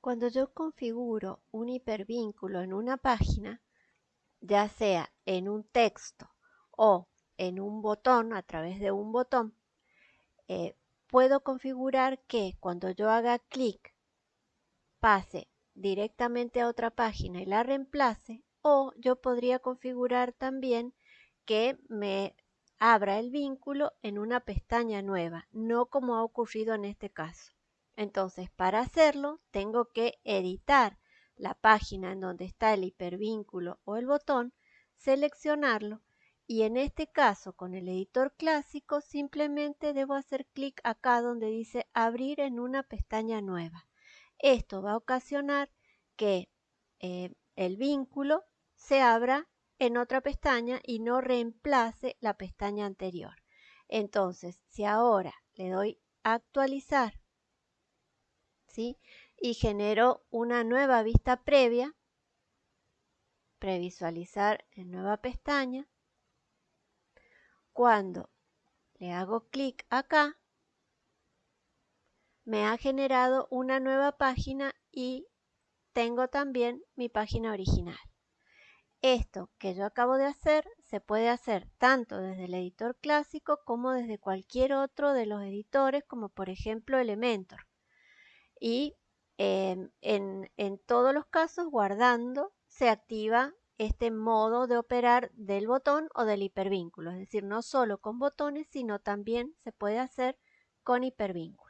Cuando yo configuro un hipervínculo en una página, ya sea en un texto o en un botón, a través de un botón, eh, puedo configurar que cuando yo haga clic pase directamente a otra página y la reemplace o yo podría configurar también que me abra el vínculo en una pestaña nueva, no como ha ocurrido en este caso. Entonces, para hacerlo, tengo que editar la página en donde está el hipervínculo o el botón, seleccionarlo y en este caso con el editor clásico simplemente debo hacer clic acá donde dice abrir en una pestaña nueva. Esto va a ocasionar que eh, el vínculo se abra en otra pestaña y no reemplace la pestaña anterior. Entonces, si ahora le doy actualizar y genero una nueva vista previa, previsualizar en nueva pestaña, cuando le hago clic acá, me ha generado una nueva página y tengo también mi página original. Esto que yo acabo de hacer se puede hacer tanto desde el editor clásico como desde cualquier otro de los editores como por ejemplo Elementor. Y em, en, en todos los casos guardando se activa este modo de operar del botón o del hipervínculo, es decir, no solo con botones, sino también se puede hacer con hipervínculos.